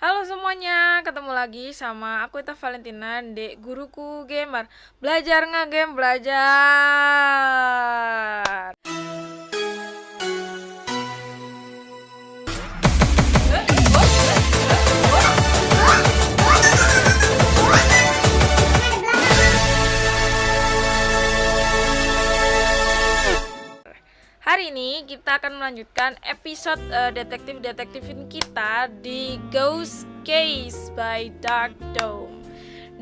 Halo semuanya, ketemu lagi sama aku Ita Valentina di Guruku Gamer. Belajar nge-game, belajar Hari ini kita akan melanjutkan episode uh, detektif-detektifin kita di Ghost Case by Dark Dome.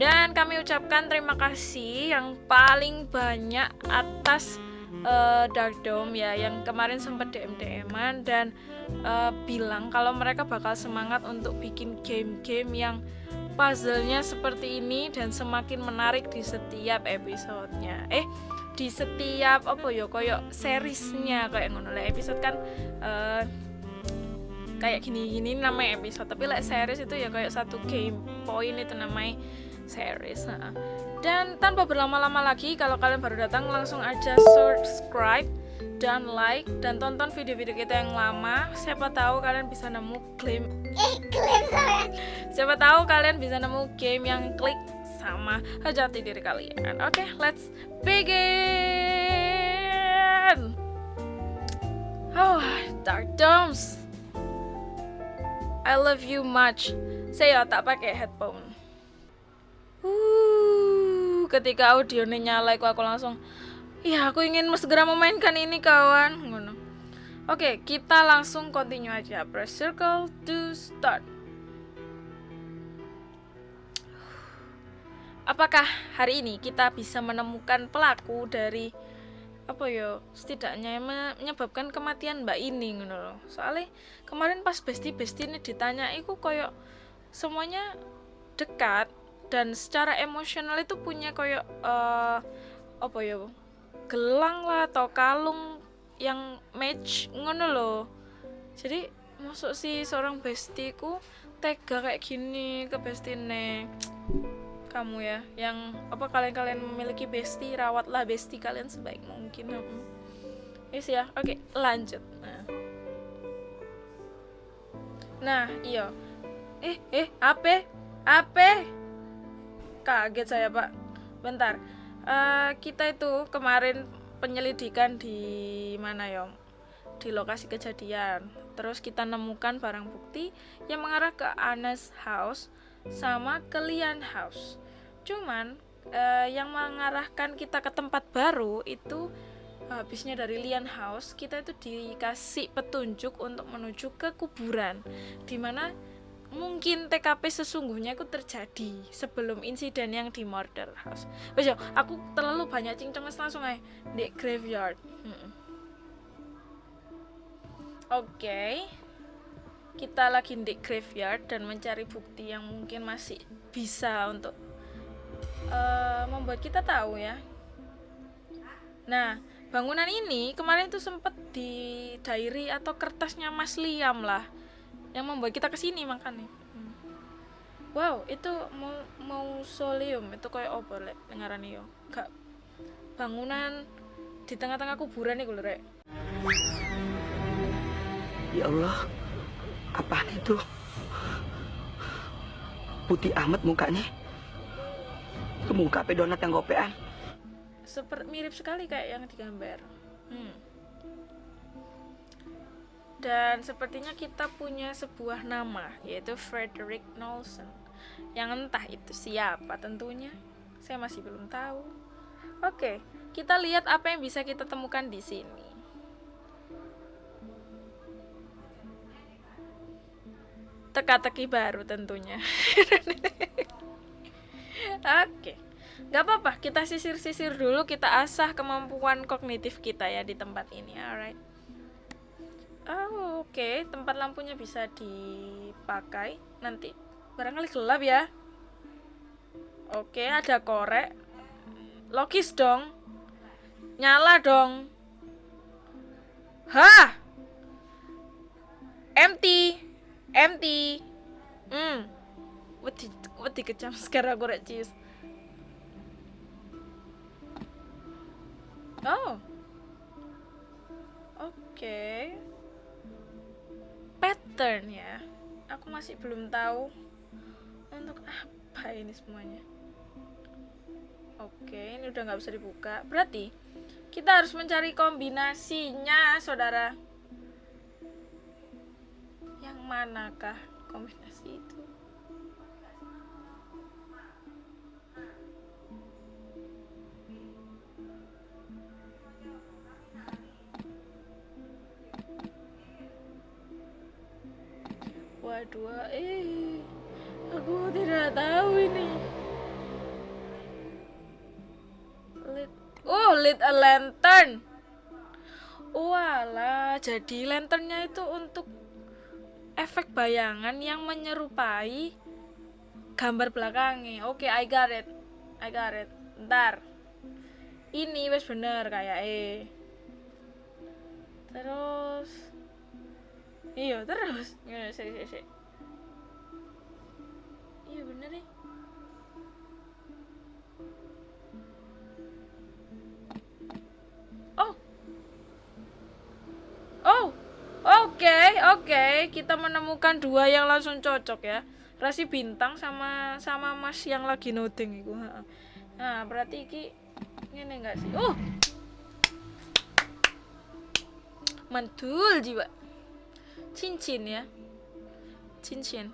Dan kami ucapkan terima kasih yang paling banyak atas uh, Dark Dome ya yang kemarin sempat DM DM-an dan uh, bilang kalau mereka bakal semangat untuk bikin game-game yang puzzle-nya seperti ini dan semakin menarik di setiap episodenya. Eh, di setiap apa ya koyo seriesnya kayak ngono. Lah episode kan uh, kayak gini-gini namanya episode tapi like series itu ya kayak satu game point itu namanya series nah. dan tanpa berlama-lama lagi kalau kalian baru datang langsung aja subscribe dan like dan tonton video-video kita yang lama. Siapa tahu kalian bisa nemu claim eh siapa tahu kalian bisa nemu game yang klik sama jati diri kalian. Oke, okay, let's begin. Oh, Dark Domes. I love you much. Saya tak pakai headphone. Uh, ketika audionya nyala, aku, aku langsung, ya aku ingin segera memainkan ini kawan. Oke, okay, kita langsung continue aja. Press circle to start. Apakah hari ini kita bisa menemukan pelaku dari apa ya setidaknya menyebabkan kematian mbak ini gitu loh soalnya kemarin pas besti besti ini ditanya itu koyok semuanya dekat dan secara emosional itu punya koyok uh, apa ya gelang lah atau kalung yang match ngono loh jadi masuk si seorang bestiku tega kayak gini ke bestine kamu ya yang apa kalian-kalian memiliki bestie rawatlah bestie kalian sebaik mungkin. Hmm. yes ya oke lanjut. Nah. Nah iya. Eh eh apa apa kaget saya pak. Bentar. Uh, kita itu kemarin penyelidikan di mana ya? Di lokasi kejadian. Terus kita nemukan barang bukti yang mengarah ke Anas House sama ke Lian House cuman uh, yang mengarahkan kita ke tempat baru itu habisnya dari Lian House kita itu dikasih petunjuk untuk menuju ke kuburan di mana mungkin TKP sesungguhnya itu terjadi sebelum insiden yang di murder house. Bejo, aku terlalu banyak cincong langsung aja di graveyard. Oke, okay. Kita lagi di graveyard dan mencari bukti yang mungkin masih bisa untuk uh, membuat kita tahu ya. Nah, bangunan ini kemarin itu sempat di diary atau kertasnya Mas Liam lah yang membuat kita ke sini makanya. Hmm. Wow, itu mau mausoleum itu kayak apa lek ngarani yo. Gak bangunan di tengah-tengah kuburan nih rek. Ya Allah, apa itu? Putih amat mukanya. Muka pe donat yang gopean. Seperti mirip sekali kayak yang digambar. Hmm. dan sepertinya kita punya sebuah nama yaitu Frederick Nolson yang entah itu siapa tentunya. Saya masih belum tahu. Oke kita lihat apa yang bisa kita temukan di sini teka-teki baru tentunya Oke. Gak apa-apa, kita sisir-sisir dulu, kita asah kemampuan kognitif kita ya di tempat ini. Alright. Oh, oke, okay. tempat lampunya bisa dipakai. Nanti barangkali gelap ya. Oke, okay, ada korek. Logis dong. Nyala dong. Hah? Empty. Empty. Hmm. Wedi wedi kecam sekarang aku rek cheese. Oh. Oke. Okay. Pattern ya. aku masih belum tahu untuk apa ini semuanya oke ini udah nggak bisa dibuka berarti kita harus mencari kombinasinya saudara yang manakah kombinasi itu Waduh, eh, aku tidak tahu ini. Lit, oh, lit a lantern. Walah, jadi lanternnya itu untuk efek bayangan yang menyerupai gambar belakangnya. Oke, I got it. I got it. Ntar. Ini wes bener kayak eh. Terus iya terus ya sih sih sih iya bener nih oh oh oke oke. Kita menemukan dua yang langsung cocok ya. Rasi bintang sama sama mas yang lagi noding itu nah berarti iki ini enggak sih? Oh mantul jiwa. Cincin ya. Cincin.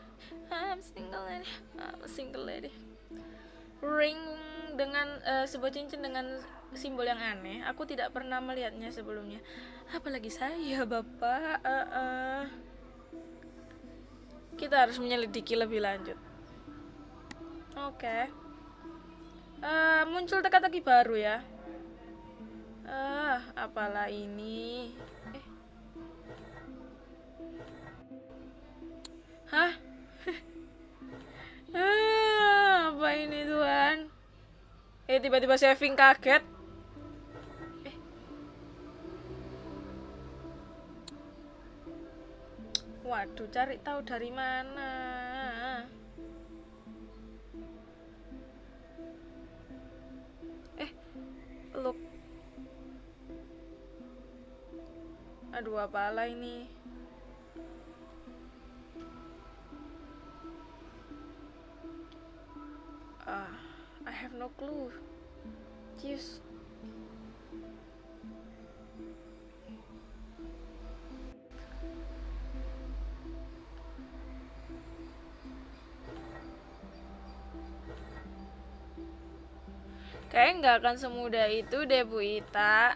I'm single lady I'm single lady. Ring dengan uh, sebuah cincin dengan simbol yang aneh aku tidak pernah melihatnya sebelumnya apalagi saya bapak uh, uh. kita harus menyelidiki lebih lanjut oke okay. uh, muncul teka-teki baru ya uh, apalah ini Hah? ah, apa ini Tuhan? Eh tiba-tiba saving kaget. Waduh, cari tahu dari mana? Eh, look. Aduh, apalah ini? Uh, I have no clue. Jeez. Kayaknya nggak akan semudah itu deh Bu Ita.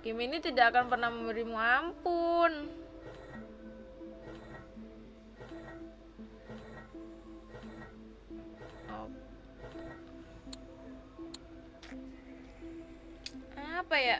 Game ini tidak akan pernah memberimu ampun. apa ya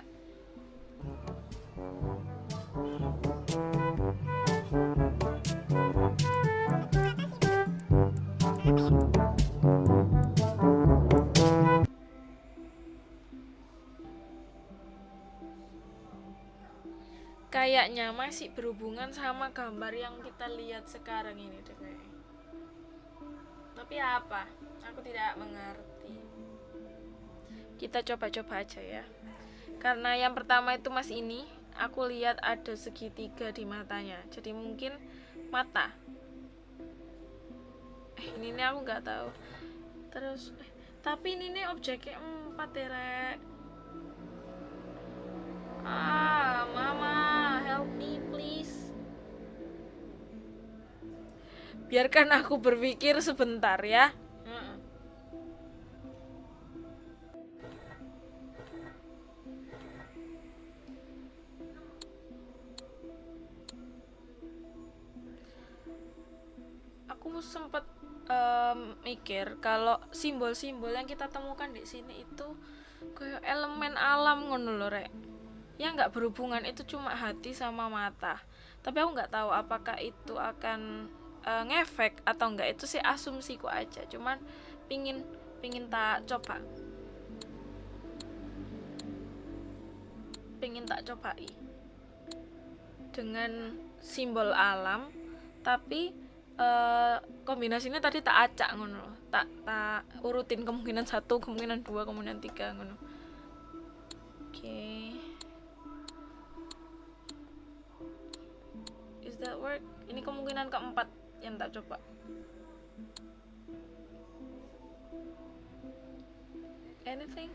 kayaknya masih berhubungan sama gambar yang kita lihat sekarang ini deh tapi apa? Aku tidak mengerti. Kita coba-coba aja ya. Karena yang pertama itu mas ini aku lihat ada segitiga di matanya. Jadi mungkin mata. Eh ini nih aku nggak tahu. Terus eh, tapi ini nih objeknya empat ya rek ah mama help me please. Biarkan aku berpikir sebentar ya. Aku sempat um, mikir kalau simbol-simbol yang kita temukan di sini itu kayak elemen alam ngono loh rek ya nggak berhubungan. Itu cuma hati sama mata. Tapi aku nggak tahu apakah itu akan uh, ngefek atau enggak itu sih asumsiku aja. Cuman pingin pingin tak coba. Pingin tak cobai. Dengan simbol alam tapi uh, kombinasinya tadi tak acak ngono tak tak urutin kemungkinan satu kemungkinan dua kemungkinan tiga ngono. Oke. okay. That work? Ini kemungkinan keempat yang tak coba. Anything?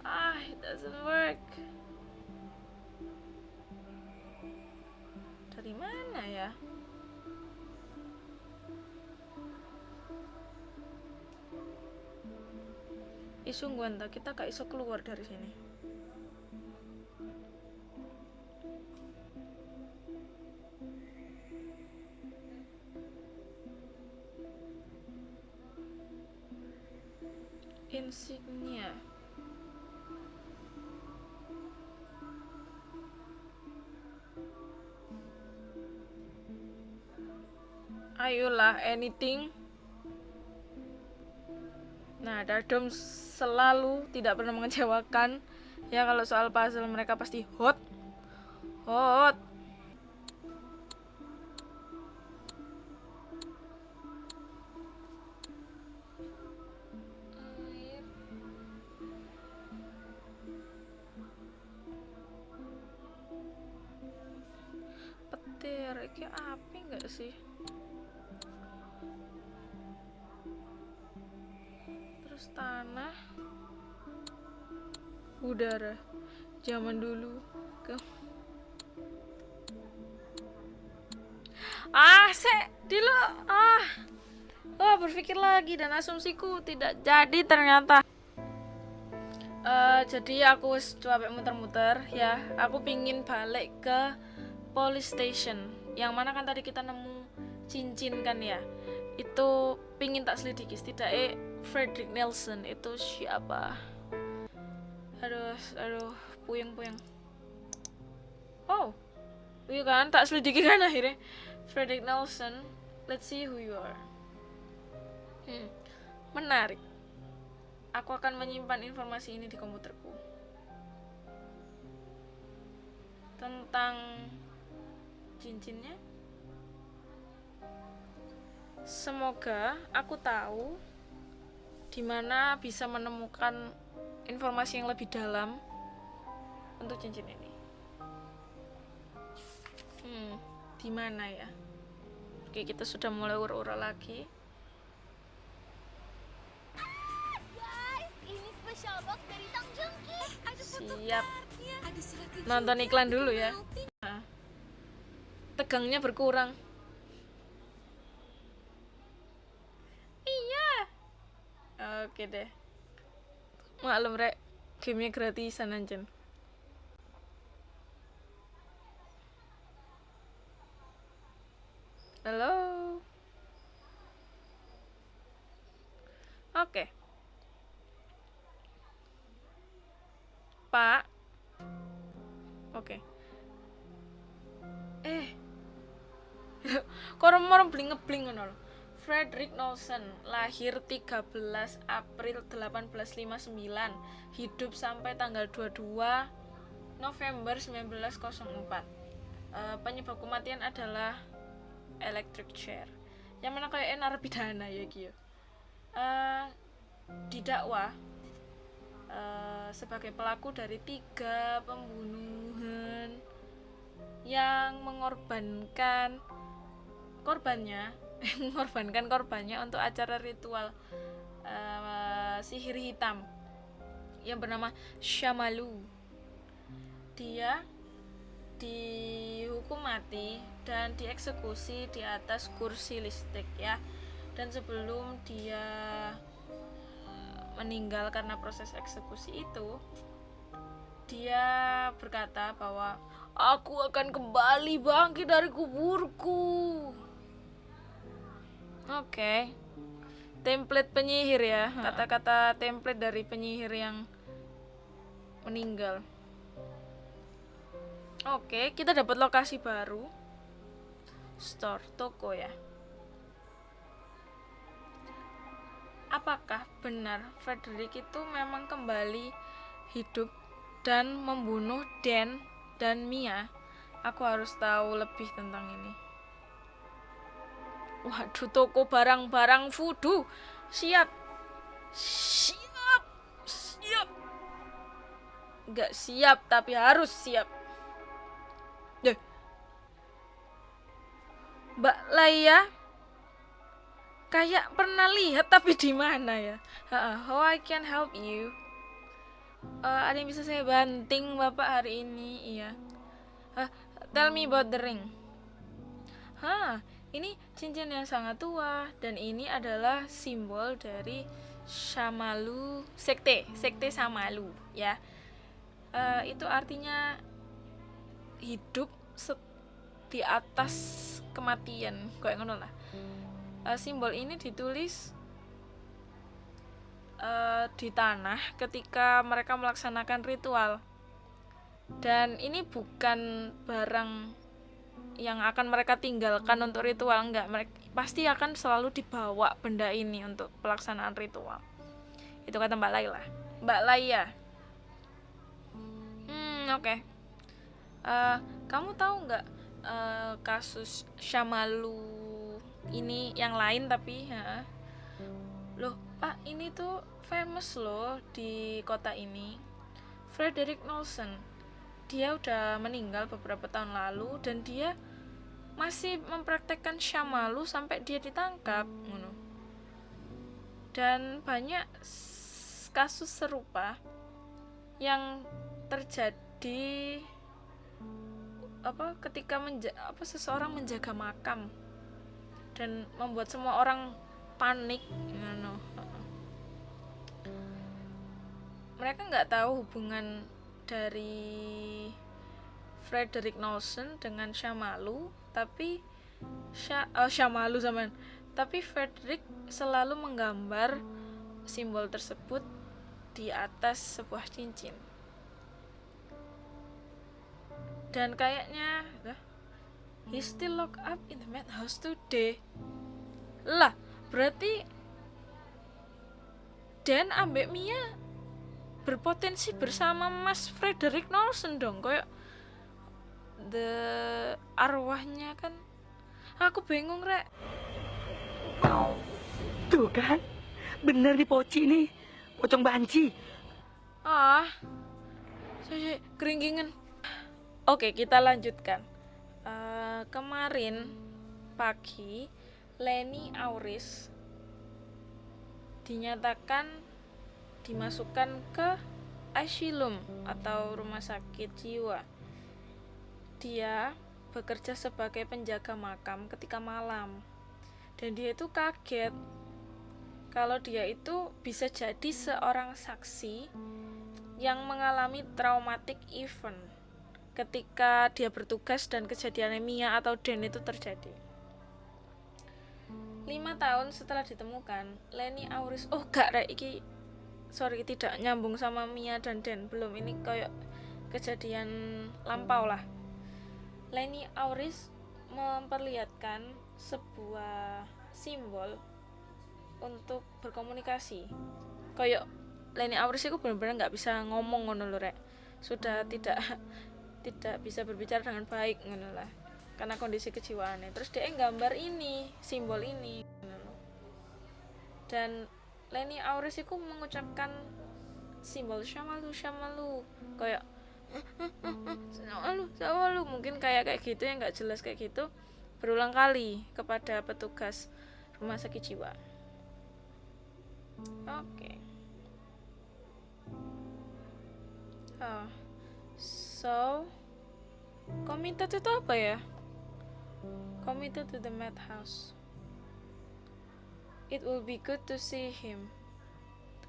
Ah it doesn't work. Dari mana ya? Ih sungguhan tak kita gak iso keluar dari sini ayolah anything. Nah Dardom selalu tidak pernah mengecewakan. Ya kalau soal puzzle mereka pasti hot. Hot. Petir ini api nggak sih tanah udara zaman dulu ke ah se dulu ah. Oh berpikir lagi dan asumsiku tidak jadi ternyata. Eh, jadi aku capek muter-muter ya. Aku pingin balik ke police station yang mana kan tadi kita nemu cincin kan ya. Itu pingin tak selidiki setidaknya Frederick Nelson itu siapa? Aduh aduh puyeng puyeng oh iya kan? Tak selidiki kan akhirnya? Frederick Nelson let's see who you are. Hmm, menarik. Aku akan menyimpan informasi ini di komputerku. Tentang cincinnya. Semoga aku tahu di mana bisa menemukan informasi yang lebih dalam untuk cincin ini? Hmm di mana ya? Oke kita sudah mulai ura-ura lagi. Siap. nonton iklan dulu ya. Nah, tegangnya berkurang iya oke deh maklum rek gamenya gratisan anjen halo oke pak Oke. Eh. Kok orang bling ngebling ngono. Frederick Nelson lahir 13 April 1859, hidup sampai tanggal 22 November 1904. Eh, penyebab kematian adalah electric chair. Yang mana kayak narapidana ya gitu. Eh didakwa eh, sebagai pelaku dari tiga pembunuhan yang mengorbankan korbannya mengorbankan korbannya untuk acara ritual eh, sihir hitam yang bernama Syamalu dia dihukum mati dan dieksekusi di atas kursi listrik ya. Dan sebelum dia meninggal karena proses eksekusi itu dia berkata bahwa aku akan kembali bangkit dari kuburku oke. Template penyihir ya. Kata-kata template dari penyihir yang meninggal. Oke kita dapat lokasi baru. Store toko ya. Apakah benar Frederick itu memang kembali hidup dan membunuh Dan dan Mia? Aku harus tahu lebih tentang ini. Waduh, toko barang-barang voodoo. Siap. Siap. Siap. Nggak siap, tapi harus siap. Deh. Mbak Laia kayak pernah lihat tapi di mana ya? How I can help you? Eh, ada yang bisa saya banting bapak hari ini? Iya. Eh, tell me about the ring. Hah, ini cincin yang sangat tua dan ini adalah simbol dari Shamalu sekte, sekte Samalu ya. Eh, itu artinya hidup di atas kematian, kayak ngono lah. Eh, simbol ini ditulis eh, di tanah ketika mereka melaksanakan ritual. Dan ini bukan barang yang akan mereka tinggalkan untuk ritual enggak mereka pasti akan selalu dibawa benda ini untuk pelaksanaan ritual. Itu kata Mbak Laila. Mbak Laia hmm oke. Eh, kamu tahu nggak eh, kasus Syamalu ini yang lain tapi ya loh pak ini tuh famous loh di kota ini. Frederick Nelson. Dia udah meninggal beberapa tahun lalu dan dia masih mempraktekkan syamalu sampai dia ditangkap ngono. dan banyak kasus serupa yang terjadi apa ketika menja apa seseorang menjaga makam dan membuat semua orang panik ngono. mereka nggak tahu hubungan dari Frederick Nelson dengan Syamalu tapi Sya, oh, Syamalu zaman. Tapi Frederick selalu menggambar simbol tersebut di atas sebuah cincin. Dan kayaknya he still locked up in the madhouse today. Lah berarti Dan ambek Mia berpotensi bersama Mas Frederick Nelson dong kayak the arwahnya kan. Aku bingung rek. Tuh kan, bener nih Poci nih, pocong banci. ah saya keringgingan oke kita lanjutkan. Eh, kemarin pagi Leni Auris dinyatakan dimasukkan ke asylum atau rumah sakit jiwa dia bekerja sebagai penjaga makam ketika malam dan dia itu kaget kalau dia itu bisa jadi seorang saksi yang mengalami traumatic event ketika dia bertugas dan kejadian Mia atau Den itu terjadi. Lima tahun setelah ditemukan, Leni Auris, oh gak rek iki, sorry tidak nyambung sama Mia dan Den belum ini kayak kejadian lampau lah. Leni Auris memperlihatkan sebuah simbol untuk berkomunikasi. Kayak Leni Auris itu benar-benar nggak bisa ngomong ngono lho rek. Sudah tidak tidak bisa berbicara dengan baik ngono lah. Karena kondisi kejiwaannya. Terus dia nggambar ini, simbol ini. Dan Leni Auris itu mengucapkan simbol syamalu syamalu kayak syamalu syamalu mungkin kayak kayak gitu yang nggak jelas kayak gitu berulang kali kepada petugas rumah sakit jiwa. Oke. Oh. So, committed itu apa ya? Committed to the madhouse. It will be good to see him.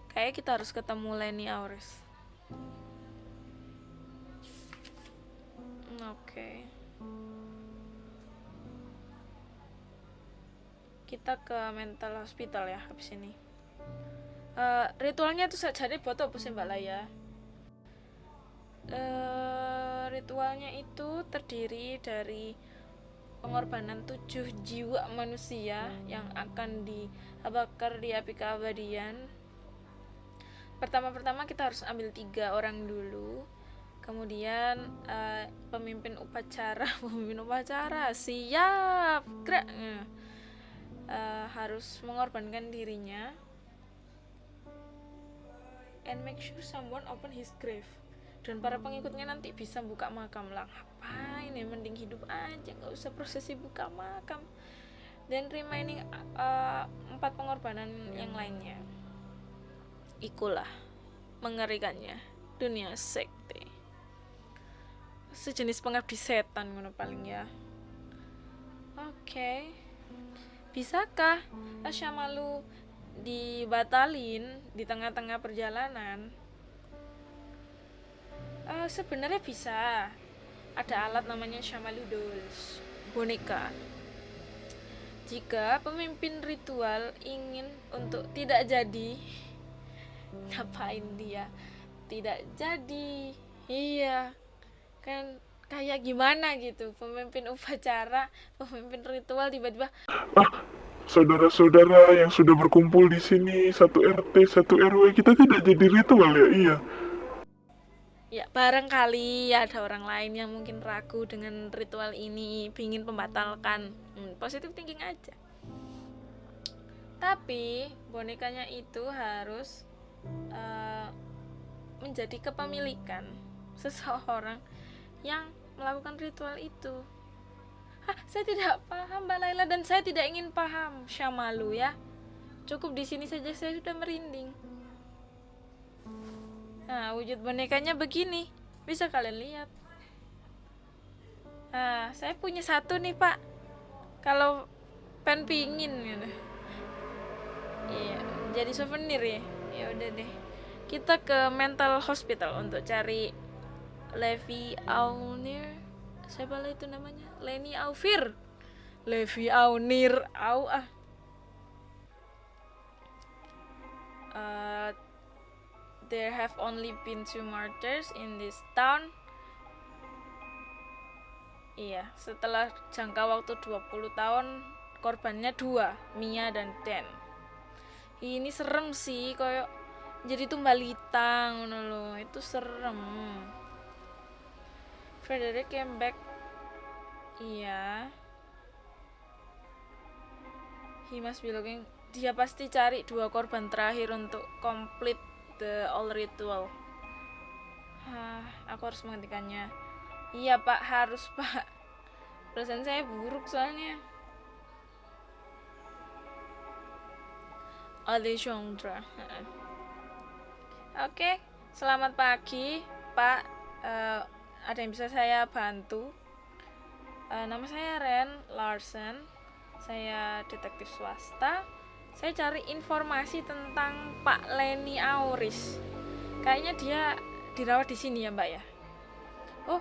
Kayak kita harus ketemu Lenny Auris. Oke. Kita ke mental hospital ya habis ini. Eh, ritualnya itu saja buat apa sih Mbak Laya? Eh, ritualnya itu terdiri dari pengorbanan tujuh jiwa manusia yang akan dibakar di api keabadian. Pertama-pertama kita harus ambil tiga orang dulu. Kemudian eh, pemimpin upacara, pemimpin upacara siap, gerak. Eh, harus mengorbankan dirinya and make sure someone open his grave. Dan para pengikutnya nanti bisa buka makam lah. Ngapain ya mending hidup aja nggak usah prosesi buka makam. Dan remaining uh, empat pengorbanan yang lainnya. Ikulah mengerikannya dunia sekte sejenis pengabdi setan ngono paling ya. Oke. Okay. bisakah Asyamalu dibatalin di tengah-tengah perjalanan? Uh, sebenarnya bisa. Ada alat namanya Shamalu Dolls boneka. Jika pemimpin ritual ingin untuk tidak jadi ngapain dia? Tidak jadi. Iya kan kayak gimana gitu pemimpin upacara pemimpin ritual tiba-tiba ah saudara-saudara yang sudah berkumpul di sini satu RT satu RW kita tidak jadi ritual ya iya Ya, barangkali ada orang lain yang mungkin ragu dengan ritual ini, ingin membatalkan. Hmm, positif thinking aja. Tapi bonekanya itu harus uh, menjadi kepemilikan seseorang yang melakukan ritual itu. Hah, saya tidak paham Mbak Laila dan saya tidak ingin paham Syamalu ya. Cukup di sini saja saya sudah merinding. Nah, wujud bonekanya begini. Bisa kalian lihat. Nah, saya punya satu nih, Pak. Kalau pen pingin gitu. Iya, jadi souvenir ya. Ya udah deh. Kita ke mental hospital untuk cari Levi Aunir. Siapa lah itu namanya? Leni Aufir. Levi Aunir. Au ah. Uh, there have only been two murders in this town. Iya, setelah jangka waktu 20 tahun, korbannya dua, Mia dan Dan. Ini serem sih, kayak jadi tumbalita ngono loh. Itu serem. Frederick came back. Iya. He must be looking. Dia pasti cari dua korban terakhir untuk komplit the all ritual. Hah, aku harus menghentikannya. Iya pak, harus pak. Perasaan saya buruk soalnya. Alexandra. Oke, selamat pagi, Pak. Uh, ada yang bisa saya bantu? Uh, nama saya Ren Larsen. Saya detektif swasta. Saya cari informasi tentang Pak Leni Auris. Kayaknya dia dirawat di sini ya mbak ya? Oh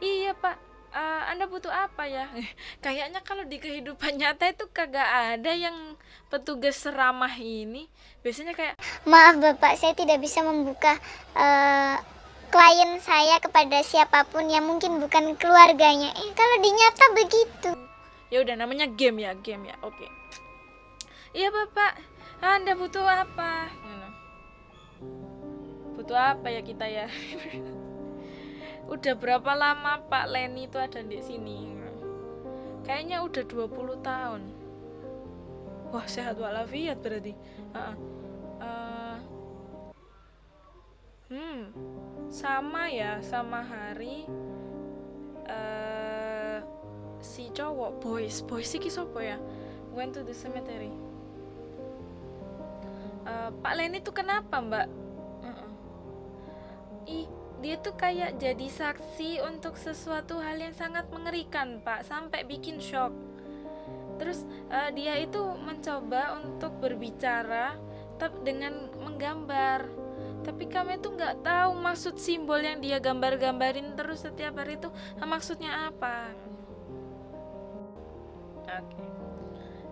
iya pak. Uh, anda butuh apa ya? Kayaknya kalau di kehidupan nyata itu kagak ada yang petugas seramah ini. Biasanya kayak maaf bapak. Saya tidak bisa membuka uh, klien saya kepada siapa pun yang mungkin bukan keluarganya. Eh kalau di nyata begitu. Ya udah namanya game ya game ya. Oke. Okay iya bapak. Anda butuh apa? Butuh apa ya kita ya? Udah berapa lama Pak Leni itu ada di sini? Kayaknya udah 20 tahun. Wah sehat walafiat berarti. Uh, uh, hmm sama ya sama hari uh, si cowok boys boys sih sopo ya went to the cemetery uh, Pak Leni tuh kenapa Mbak? Uh -uh. Ih, dia tuh kayak jadi saksi untuk sesuatu hal yang sangat mengerikan Pak, sampai bikin shock. Terus uh, dia itu mencoba untuk berbicara tapi dengan menggambar. Tapi kami tuh nggak tahu maksud simbol yang dia gambar-gambarin terus setiap hari itu maksudnya apa. Oke. Okay.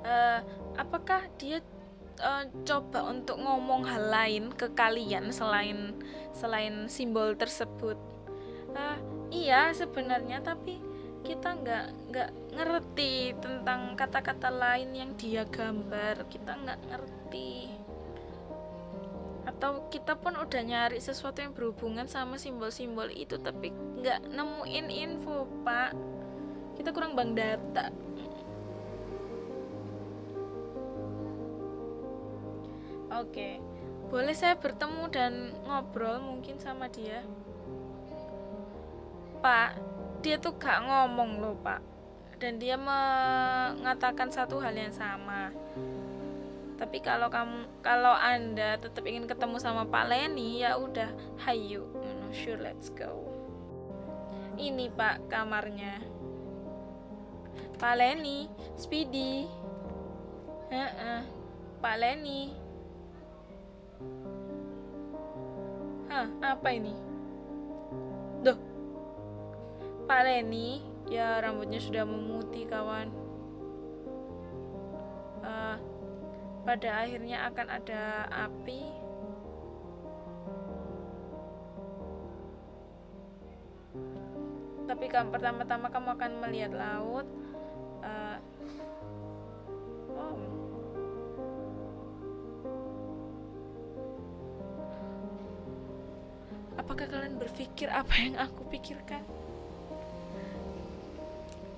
Uh, apakah dia uh, coba untuk ngomong hal lain ke kalian selain selain simbol tersebut uh, iya sebenarnya tapi kita nggak nggak ngerti tentang kata-kata lain yang dia gambar kita nggak ngerti atau kita pun udah nyari sesuatu yang berhubungan sama simbol-simbol itu tapi nggak nemuin info pak kita kurang bang data Oke, boleh saya bertemu dan ngobrol mungkin sama dia? Pak, dia tuh gak ngomong loh, Pak. Dan dia mengatakan satu hal yang sama. Tapi kalau kamu kalau Anda tetap ingin ketemu sama Pak Leni, ya udah, hayu. Sure, let's go. Ini Pak kamarnya. Pak Leni, Speedy. Heeh. Pak Leni. Hah, apa ini? Duh. Pak Leni, ya rambutnya sudah memutih kawan. Eh, pada akhirnya akan ada api. Tapi kamu pertama-tama kamu akan melihat laut. Eh, oh, Apakah kalian berpikir apa yang aku pikirkan?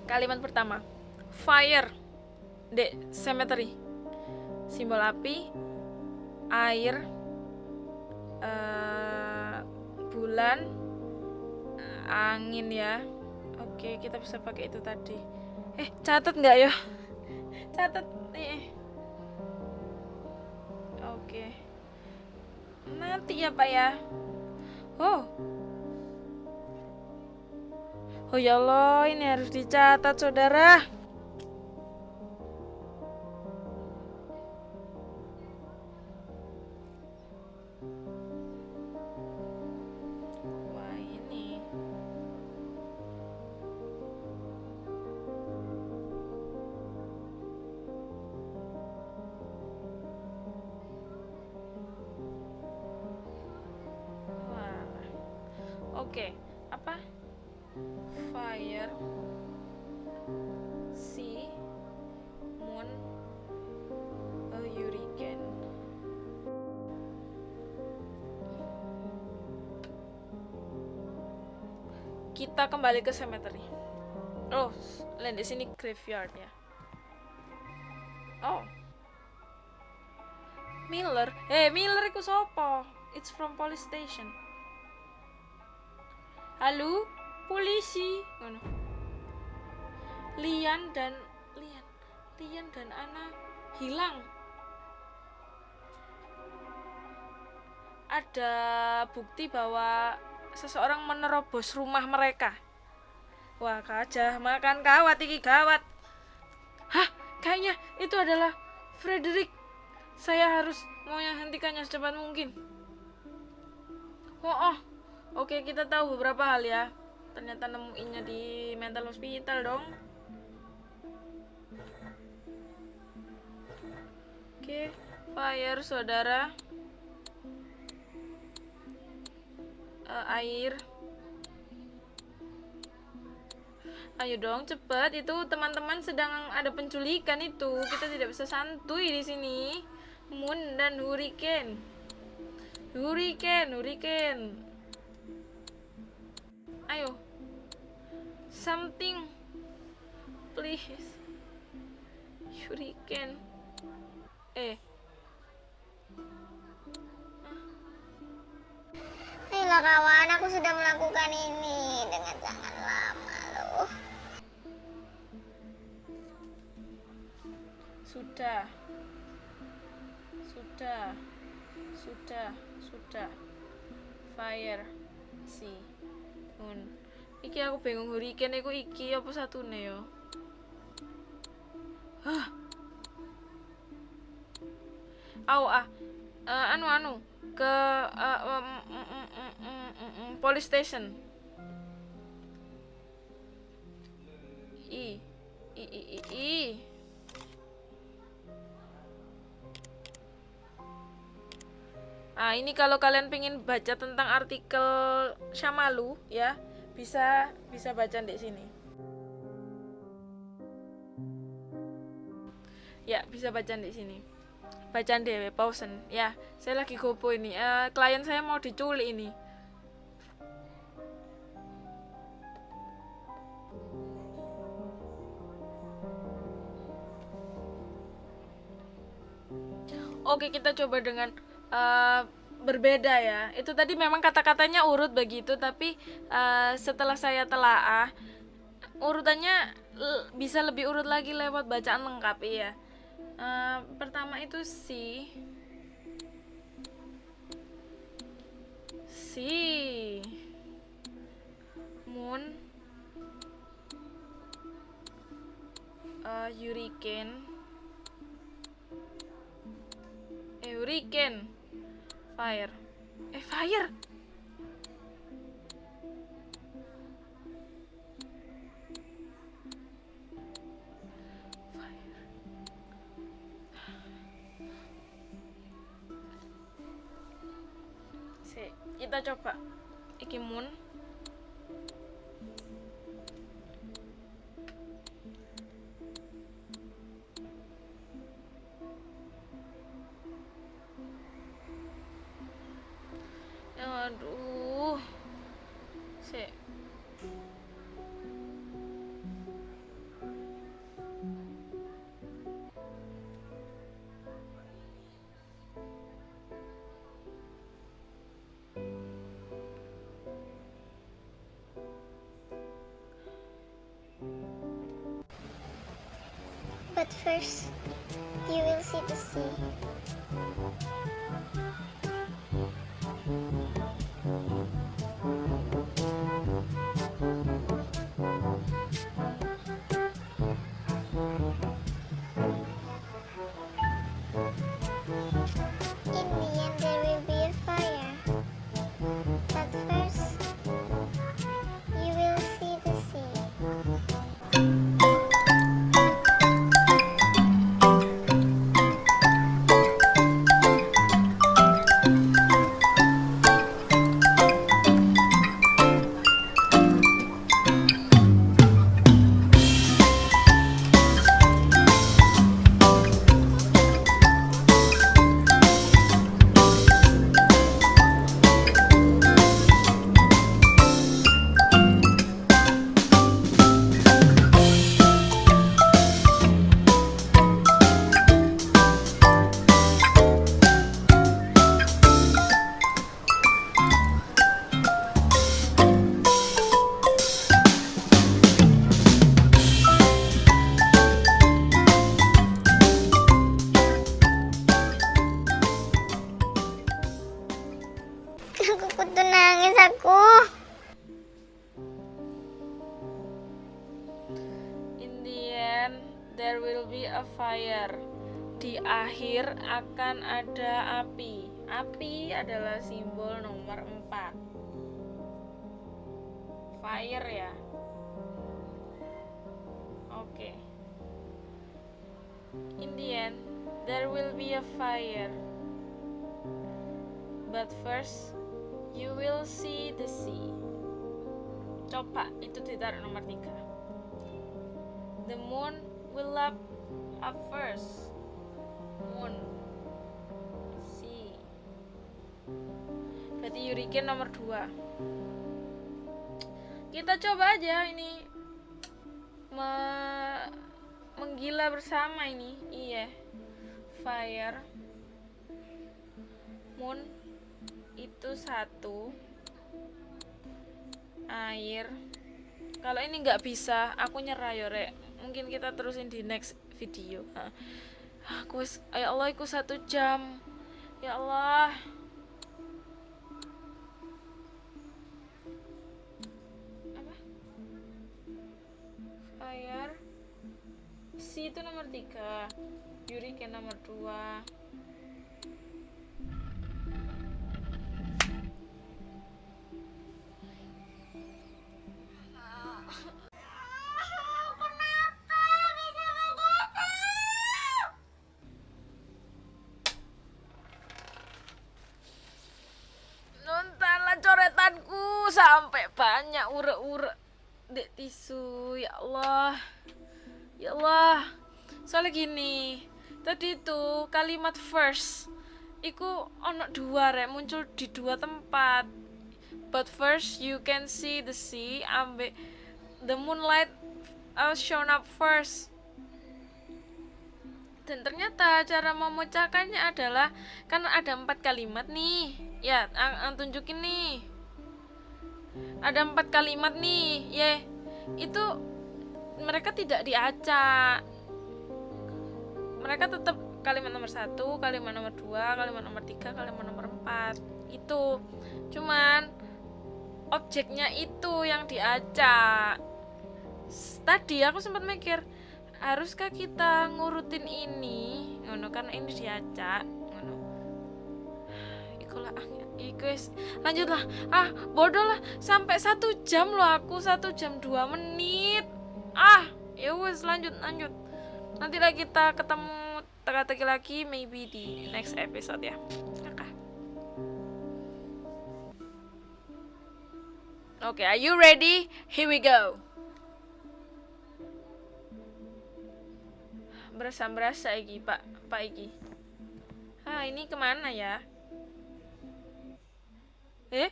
Kalimat pertama, fire, the cemetery, simbol api, air, eh, bulan, angin ya. Oke, kita bisa pakai itu tadi. Eh, catat nggak ya? Catat nih. Oke. Nanti ya, Pak ya. Oh. Oh ya Allah, ini harus dicatat, saudara. Kembali ke cemetery. Oh, lain di sini graveyard ya. Oh. Miller, eh Miller iku sopo? It's from police station. Halo, polisi. Ngono. Lian dan Lian, Lian dan Ana hilang. Ada bukti bahwa seseorang menerobos rumah mereka. Wah, kajah makan kawat iki gawat. Hah, kayaknya itu adalah Frederick. Saya harus menghentikannya secepat mungkin. Oh, oh, Oke, kita tahu beberapa hal ya. Ternyata nemuinnya di mental hospital dong. Oke, fire saudara. Eh, air. Ayo dong, cepet. Itu teman-teman sedang ada penculikan itu. Kita tidak bisa santuy di sini. Moon dan hurricane. Hurricane, hurricane. Ayo. Something. Please. Hurricane. Eh. Ayolah kawan, aku sudah melakukan ini dengan sangat lama. Sudah. Sudah. Sudah. Sudah. Fire. Si. Moon. Iki aku bingung hurricane iku iki apa satune yo? Hah. Au ah. Eh, anu anu ke em, em, em, em, em, em, em, police station. I. I i i. i. Nah, ini kalau kalian pengen baca tentang artikel Syamalu ya, bisa bisa baca di sini. Ya, bisa baca di sini. Bacaan dewe pausen. Ya, saya lagi gopo ini. Eh, klien saya mau diculik ini. Oke, kita coba dengan eh, berbeda ya. Itu tadi memang kata-katanya urut begitu tapi uh, setelah saya telaah urutannya bisa lebih urut lagi lewat bacaan lengkap ya uh, pertama itu si. Si. Moon. Uh, hurricane hurricane. Fire. Eh fire! Kita coba. Iki moon But first, you will see the sea. fire. 4. Fire ya. Oke. Okay. In the end, there will be a fire. But first, you will see the sea. Coba itu ditaruh nomor 3. The moon will up up first moon si berarti Yuriken nomor 2 kita coba aja ini me menggila bersama ini. Iya. Fire. Moon. Itu satu. Air. Kalau ini nggak bisa aku nyerah yore mungkin kita terusin di next video. Aku ya Allah aku satu jam. Ya Allah layar C itu nomor 3 Yuriken nomor 2 tisu ya Allah. Ya Allah. Soalnya gini tadi itu kalimat first iku ono dua rek muncul di dua tempat. But first you can see the sea ambek the moonlight uh, shown up first. Dan ternyata cara memecahkannya adalah kan ada empat kalimat nih. Ya, tunjukin nih. Ada empat kalimat nih, ye. Itu mereka tidak diacak. Mereka tetap kalimat nomor satu, kalimat nomor dua, kalimat nomor tiga, kalimat nomor empat. Itu cuman objeknya itu yang diacak. Tadi aku sempat mikir, haruskah kita ngurutin ini? Ngono kan ini diacak, Ikulah ah, wis. lanjutlah ah bodoh lah sampai satu jam loh aku satu jam dua menit ah ya wes lanjut lanjut nanti lagi kita ketemu teka-teki lagi maybe di next episode ya Oke, are you ready? Here we go. Berasa berasa Iki, Pak, Pak Iki. Ah, ini ke mana ya? Eh?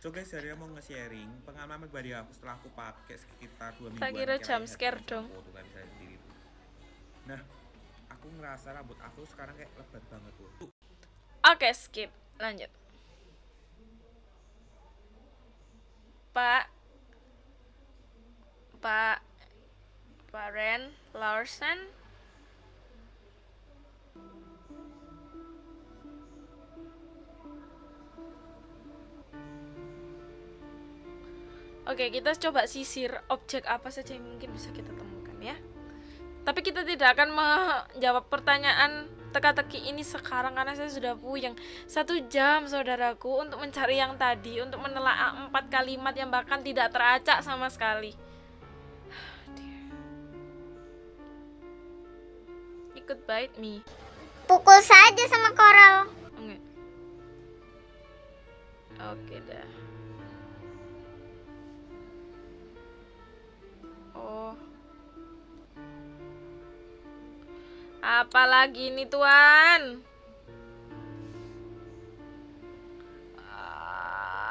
So guys, hari mau nge-sharing pengalaman pribadi aku setelah aku pakai sekitar dua minggu. Tak kira jump scare dong. Nah, aku ngerasa rambut aku sekarang kayak lebat banget tuh. Oke, skip. Lanjut. Pak Pak Pak Ren Larsen Oke, kita coba sisir objek apa saja yang mungkin bisa kita temukan ya. Tapi kita tidak akan menjawab pertanyaan teka-teki ini sekarang karena saya sudah puyeng satu jam saudaraku untuk mencari yang tadi untuk menelaah empat kalimat yang bahkan tidak teracak sama sekali. Ikut bite me. Pukul saja sama koral. Enggak. Oke dah. Oh. Apalagi ini tuan? Ah.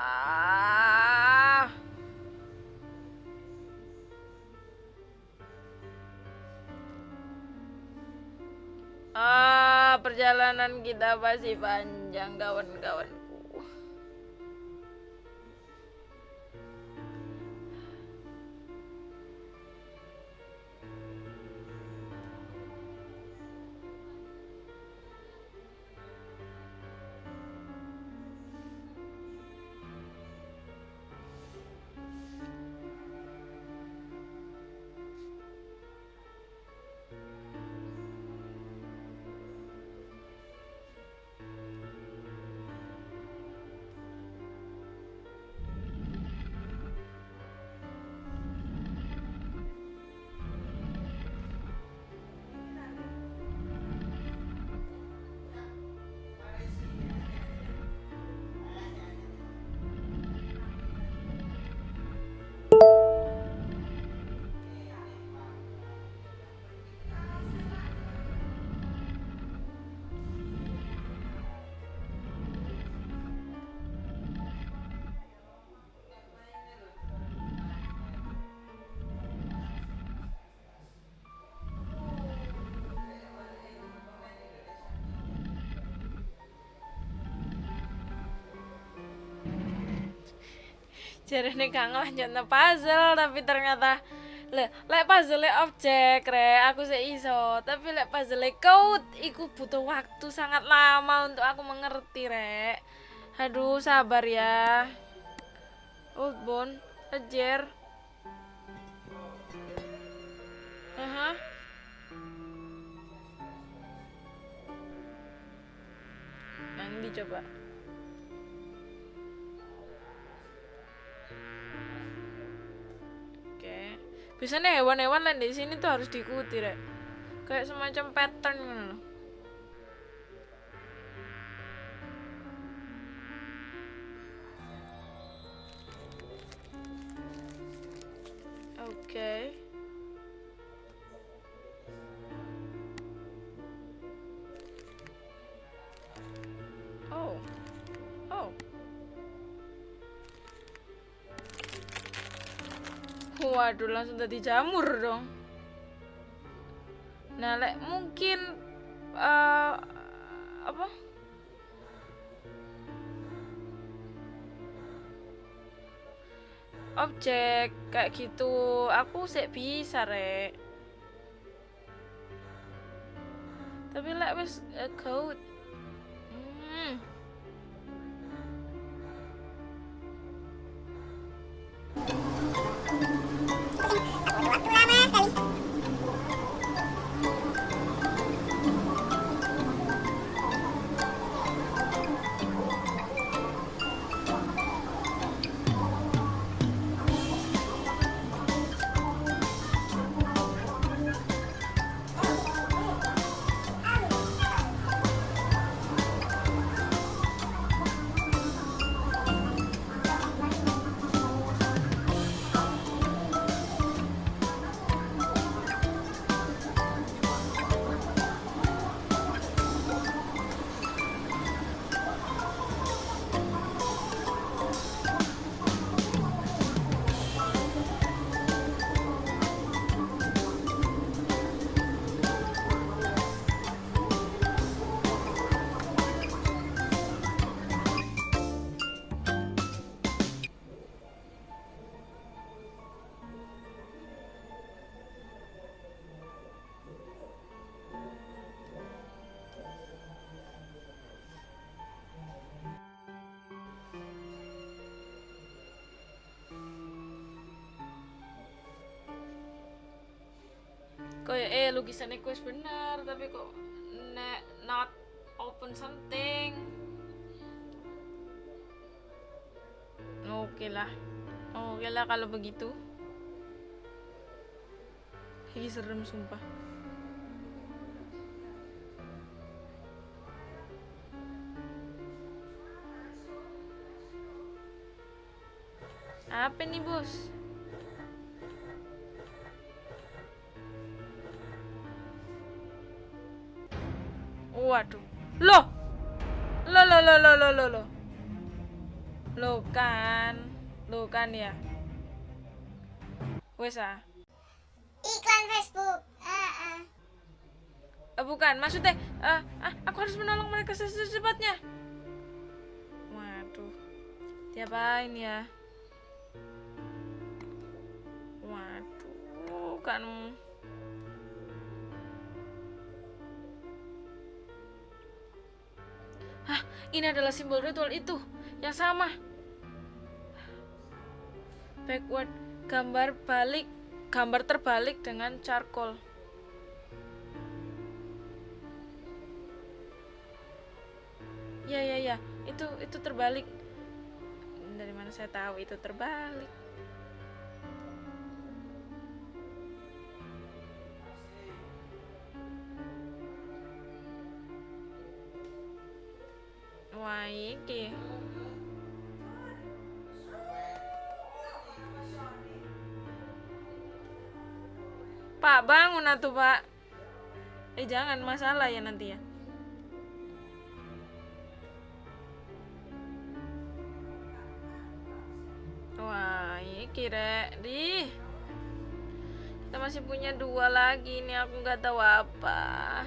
Ah, perjalanan kita masih panjang kawan-kawanku. Jarene gak ngelanjutno puzzle tapi ternyata le lek puzzle objek re aku sih iso tapi lek puzzle code iku butuh waktu sangat lama untuk aku mengerti re aduh sabar ya old bone ajar Aha. Yang dicoba. Biasanya hewan-hewan lain di sini tuh harus diikuti, Rek. Kayak semacam pattern loh. Oke. Oh. Oh. waduh langsung tadi jamur dong nah like, mungkin uh, apa objek kayak gitu aku sih bisa rek tapi lek wis eh, kau. Kayak eh lukisannya kuis bener tapi kok ne, not open something. Oke lah oke lah kalau begitu. Ini serem sumpah. Apa nih bos Waduh. Loh. Loh loh loh loh loh loh. Loh, loh kan. Loh kan ya. Wes ah. Iklan Facebook. Ah, ah. Eh, bukan, maksudnya eh, ah, aku harus menolong mereka secepatnya. Waduh. Diapain ya? Waduh, kan ini adalah simbol ritual itu yang sama. Backward, gambar balik, gambar terbalik dengan charcoal. Ya ya ya, itu itu terbalik. Dari mana saya tahu itu terbalik? Wah, iki. Pak, bangun atuh, Pak. Eh, jangan masalah ya nanti ya. Wah, iki rek, di. Kita masih punya dua lagi nih, aku nggak tahu apa.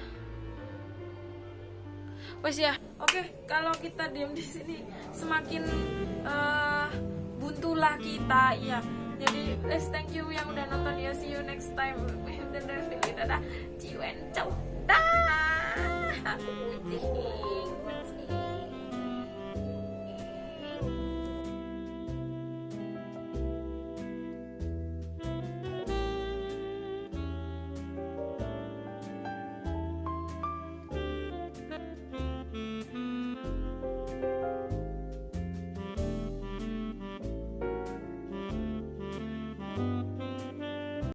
Wes ya, oke. Kalau kita diam di sini semakin eh, buntulah kita, ya. Jadi, let's thank you yang udah nonton ya. See you next time. Dan dadah. See you and ciao. Dah. Aku puji.